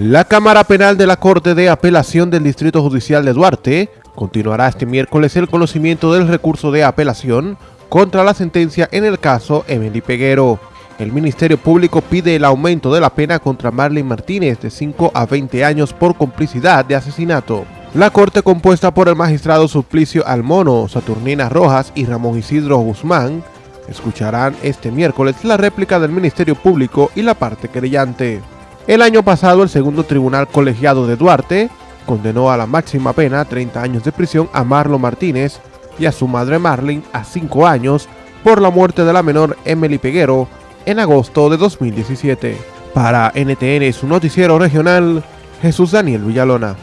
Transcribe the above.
La Cámara Penal de la Corte de Apelación del Distrito Judicial de Duarte continuará este miércoles el conocimiento del recurso de apelación contra la sentencia en el caso Emily Peguero. El Ministerio Público pide el aumento de la pena contra Marlene Martínez de 5 a 20 años por complicidad de asesinato. La Corte compuesta por el magistrado Suplicio Almono, Saturnina Rojas y Ramón Isidro Guzmán escucharán este miércoles la réplica del Ministerio Público y la parte querellante. El año pasado, el segundo tribunal colegiado de Duarte condenó a la máxima pena 30 años de prisión a Marlo Martínez y a su madre Marlene a 5 años por la muerte de la menor Emily Peguero en agosto de 2017. Para NTN, su noticiero regional, Jesús Daniel Villalona.